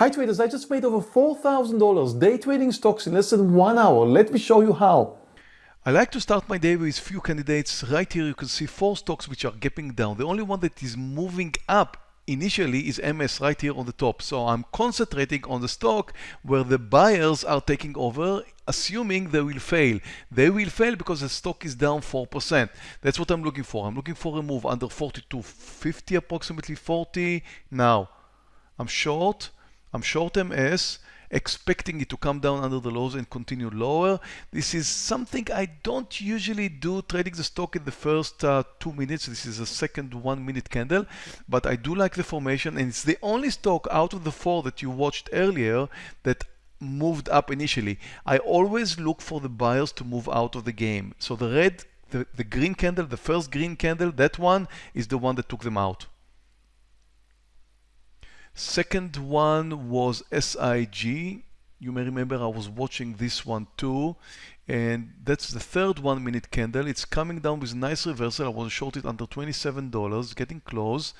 Hi traders, I just made over $4,000 day trading stocks in less than one hour. Let me show you how. I like to start my day with few candidates. Right here you can see four stocks which are gapping down. The only one that is moving up initially is MS right here on the top. So I'm concentrating on the stock where the buyers are taking over, assuming they will fail. They will fail because the stock is down 4%. That's what I'm looking for. I'm looking for a move under 42.50, approximately 40. Now, I'm short. I'm short MS expecting it to come down under the lows and continue lower. This is something I don't usually do trading the stock in the first uh, two minutes. This is a second one minute candle, but I do like the formation and it's the only stock out of the four that you watched earlier that moved up initially. I always look for the buyers to move out of the game. So the red, the, the green candle, the first green candle, that one is the one that took them out. Second one was SIG. You may remember I was watching this one too. And that's the third one minute candle. It's coming down with nice reversal. I was shorted under $27, getting close.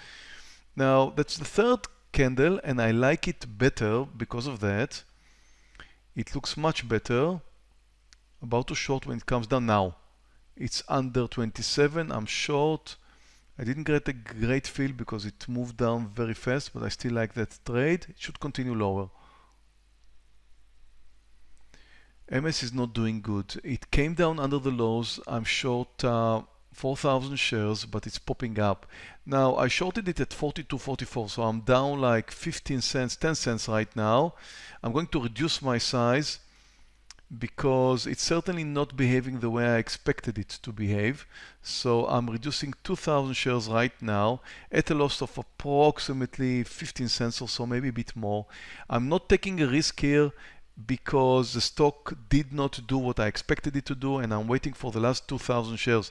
Now that's the third candle and I like it better because of that. It looks much better. About to short when it comes down now. It's under 27. I'm short. I didn't get a great feel because it moved down very fast, but I still like that trade. It should continue lower. MS is not doing good. It came down under the lows. I'm short uh, 4,000 shares, but it's popping up. Now, I shorted it at 42.44, so I'm down like 15 cents, 10 cents right now. I'm going to reduce my size because it's certainly not behaving the way I expected it to behave. So I'm reducing 2,000 shares right now at a loss of approximately 15 cents or so, maybe a bit more. I'm not taking a risk here because the stock did not do what I expected it to do and I'm waiting for the last 2,000 shares.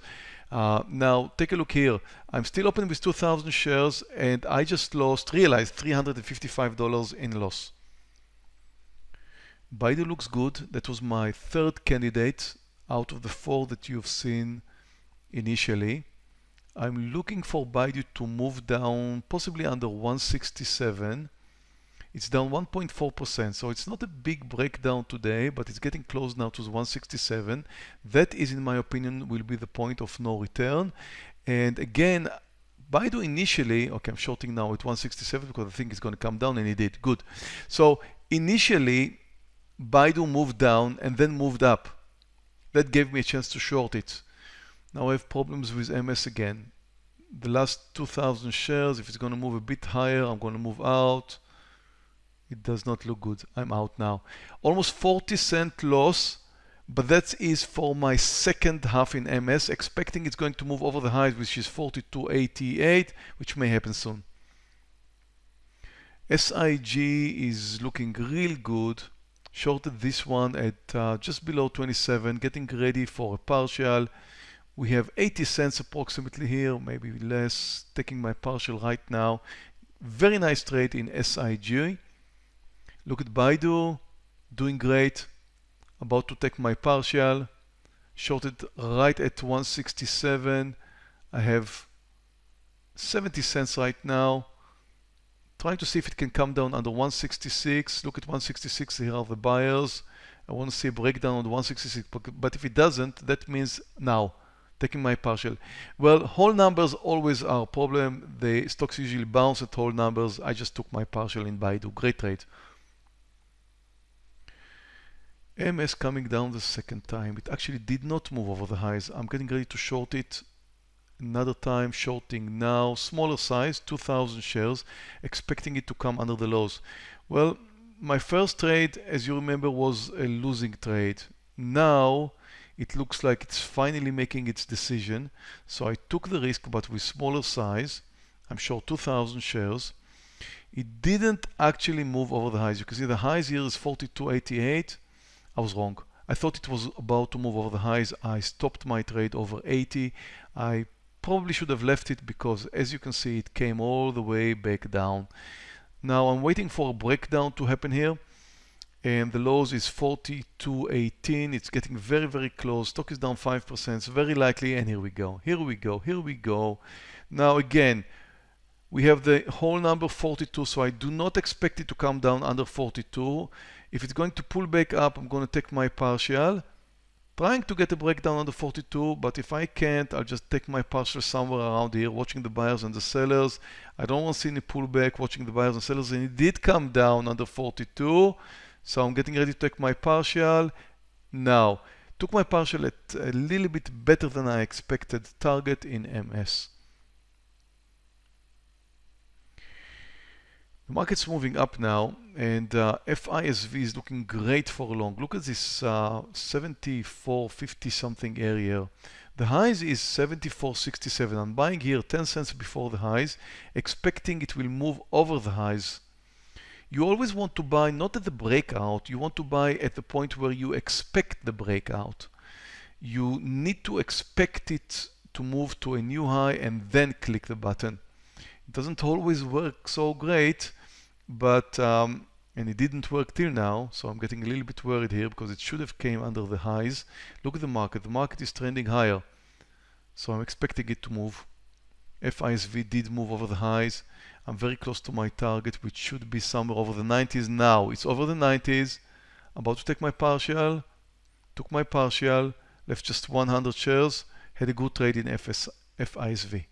Uh, now take a look here. I'm still open with 2,000 shares and I just lost, realized $355 in loss. Baidu looks good. That was my third candidate out of the four that you've seen initially. I'm looking for Baidu to move down possibly under 167. It's down 1.4%, so it's not a big breakdown today, but it's getting close now to 167. That is, in my opinion, will be the point of no return. And again, Baidu initially, okay, I'm shorting now at 167 because I think it's going to come down, and it did. Good. So initially, Baidu moved down and then moved up. That gave me a chance to short it. Now I have problems with MS again. The last 2,000 shares, if it's going to move a bit higher, I'm going to move out. It does not look good. I'm out now. Almost 40 cent loss, but that is for my second half in MS, expecting it's going to move over the highs, which is 42.88, which may happen soon. SIG is looking real good shorted this one at uh, just below 27 getting ready for a partial. We have 80 cents approximately here maybe less taking my partial right now. Very nice trade in SIG look at Baidu doing great. About to take my partial. Shorted right at 167 I have 70 cents right now trying to see if it can come down under 166. Look at 166, here are the buyers. I want to see a breakdown on the 166, but if it doesn't, that means now, taking my partial. Well, whole numbers always are a problem. The stocks usually bounce at whole numbers. I just took my partial in Baidu. Great trade. MS coming down the second time. It actually did not move over the highs. I'm getting ready to short it another time shorting now smaller size 2000 shares expecting it to come under the lows. Well my first trade as you remember was a losing trade. Now it looks like it's finally making its decision so I took the risk but with smaller size I'm short 2000 shares. It didn't actually move over the highs. You can see the highs here is 42.88 I was wrong. I thought it was about to move over the highs. I stopped my trade over 80 I probably should have left it because as you can see it came all the way back down. Now I'm waiting for a breakdown to happen here and the lows is 42.18 it's getting very very close. Stock is down 5% very likely and here we go here we go here we go. Now again we have the whole number 42 so I do not expect it to come down under 42 if it's going to pull back up I'm going to take my partial trying to get a breakdown under 42 but if I can't I'll just take my partial somewhere around here watching the buyers and the sellers. I don't want to see any pullback watching the buyers and sellers. And it did come down under 42 so I'm getting ready to take my partial. Now took my partial at a little bit better than I expected. Target in MS The market's moving up now and uh, FISV is looking great for a long. Look at this uh, 74.50 something area. The highs is 74.67. I'm buying here 10 cents before the highs, expecting it will move over the highs. You always want to buy not at the breakout, you want to buy at the point where you expect the breakout. You need to expect it to move to a new high and then click the button. It doesn't always work so great, but um, and it didn't work till now so I'm getting a little bit worried here because it should have came under the highs. Look at the market. The market is trending higher. So I'm expecting it to move. FISV did move over the highs. I'm very close to my target which should be somewhere over the 90s now. It's over the 90s I'm about to take my partial. Took my partial. Left just 100 shares. Had a good trade in FS, FISV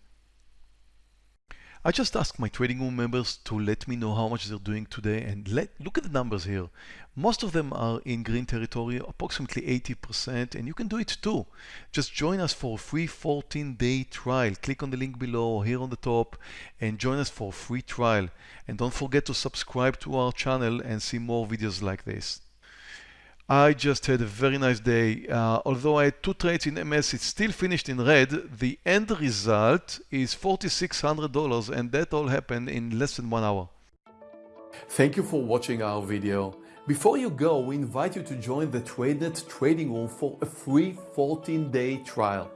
I just asked my trading room members to let me know how much they're doing today and let look at the numbers here. Most of them are in green territory, approximately 80%, and you can do it too. Just join us for a free 14-day trial. Click on the link below here on the top and join us for a free trial. And don't forget to subscribe to our channel and see more videos like this. I just had a very nice day. Uh, although I had two trades in MS, it still finished in red. The end result is $4,600 and that all happened in less than one hour. Thank you for watching our video. Before you go, we invite you to join the TradeNet trading room for a free 14-day trial.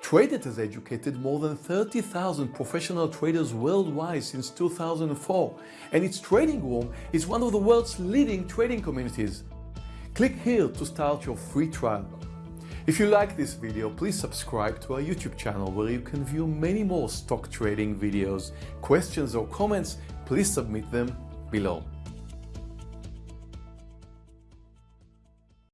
TradeNet has educated more than 30,000 professional traders worldwide since 2004, and its trading room is one of the world's leading trading communities. Click here to start your free trial. If you like this video, please subscribe to our YouTube channel where you can view many more stock trading videos. Questions or comments, please submit them below.